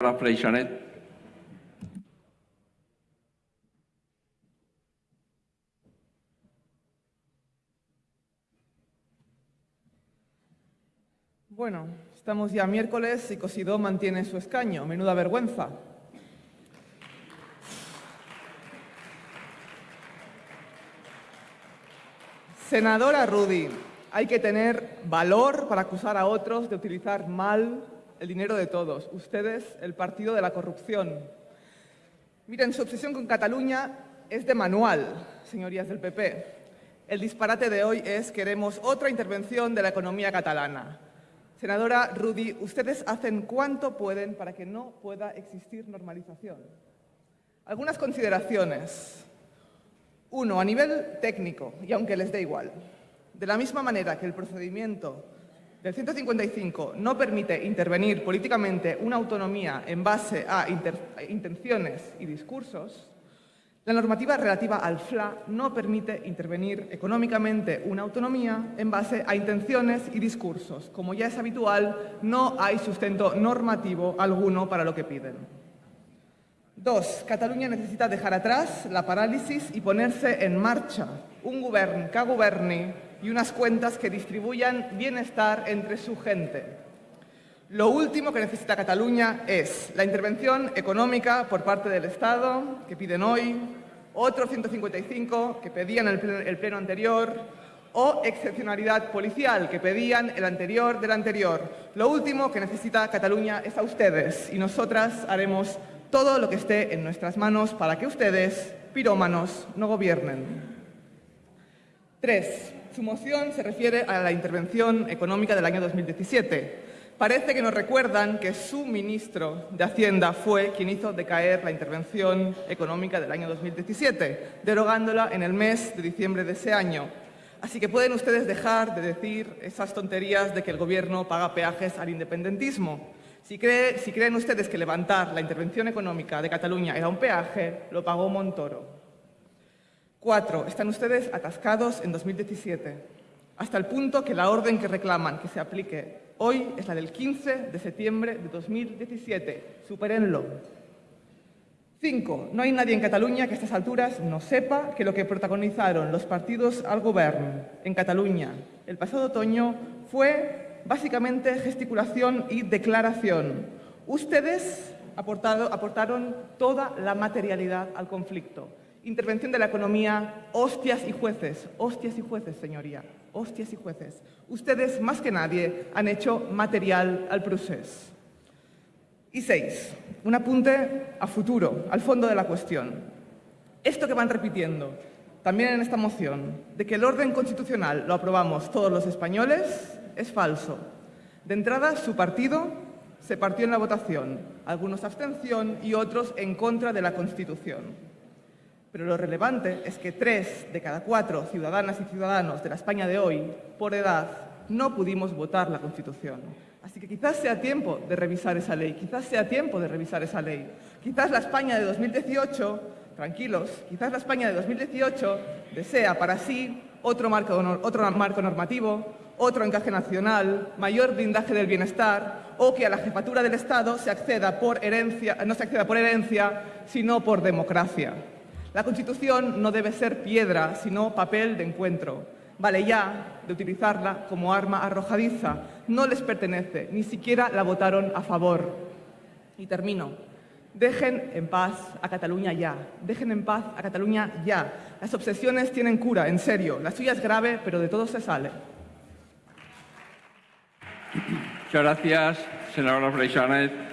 Freixanet. Bueno, estamos ya miércoles y Cosidó mantiene su escaño. Menuda vergüenza. Senadora Rudy, hay que tener valor para acusar a otros de utilizar mal el dinero de todos. Ustedes, el partido de la corrupción. Miren, su obsesión con Cataluña es de manual, señorías del PP. El disparate de hoy es queremos otra intervención de la economía catalana. Senadora Rudy, ustedes hacen cuanto pueden para que no pueda existir normalización. Algunas consideraciones. Uno, a nivel técnico, y aunque les dé igual, de la misma manera que el procedimiento del 155 no permite intervenir políticamente una autonomía en base a intenciones y discursos, la normativa relativa al FLA no permite intervenir económicamente una autonomía en base a intenciones y discursos. Como ya es habitual, no hay sustento normativo alguno para lo que piden. Dos, Cataluña necesita dejar atrás la parálisis y ponerse en marcha un gobierno que governi y unas cuentas que distribuyan bienestar entre su gente. Lo último que necesita Cataluña es la intervención económica por parte del Estado, que piden hoy, otro 155 que pedían el pleno, anterior, o excepcionalidad policial que pedían el anterior del anterior. Lo último que necesita Cataluña es a ustedes y nosotras haremos todo lo que esté en nuestras manos para que ustedes, pirómanos, no gobiernen. Tres, su moción se refiere a la intervención económica del año 2017. Parece que nos recuerdan que su ministro de Hacienda fue quien hizo decaer la intervención económica del año 2017, derogándola en el mes de diciembre de ese año. Así que pueden ustedes dejar de decir esas tonterías de que el Gobierno paga peajes al independentismo. Si, creen ustedes que levantar la intervención económica de Cataluña era un peaje, lo pagó Montoro. Cuatro, están ustedes atascados en 2017, hasta el punto que la orden que reclaman que se aplique hoy es la del 15 de septiembre de 2017. Supérenlo. Cinco, no hay nadie en Cataluña que a estas alturas no sepa que lo que protagonizaron los partidos al gobierno en Cataluña el pasado otoño fue básicamente gesticulación y declaración. Ustedes aportaron toda la materialidad al conflicto. Intervención de la economía, hostias y jueces, hostias y jueces, señoría, hostias y jueces. Ustedes, más que nadie, han hecho material al proceso. Y seis, un apunte a futuro, al fondo de la cuestión. Esto que van repitiendo, también en esta moción, de que el orden constitucional lo aprobamos todos los españoles, es falso. De entrada, su partido se partió en la votación, algunos abstención y otros en contra de la Constitución. Pero lo relevante es que tres de cada cuatro ciudadanas y ciudadanos de la España de hoy, por edad, no pudimos votar la Constitución. Así que quizás sea tiempo de revisar esa ley, quizás sea tiempo de revisar esa ley. Quizás la España de 2018, tranquilos, quizás la España de 2018 desea para sí otro marco, otro marco normativo, otro encaje nacional, mayor blindaje del bienestar o que a la jefatura del Estado se acceda por herencia, no se acceda por herencia, sino por democracia. La Constitución no debe ser piedra, sino papel de encuentro. Vale ya de utilizarla como arma arrojadiza. No les pertenece, ni siquiera la votaron a favor. Y termino. Dejen en paz a Cataluña ya. Dejen en paz a Cataluña ya. Las obsesiones tienen cura, en serio. La suya es grave, pero de todo se sale. Muchas gracias, senadora Freixanet.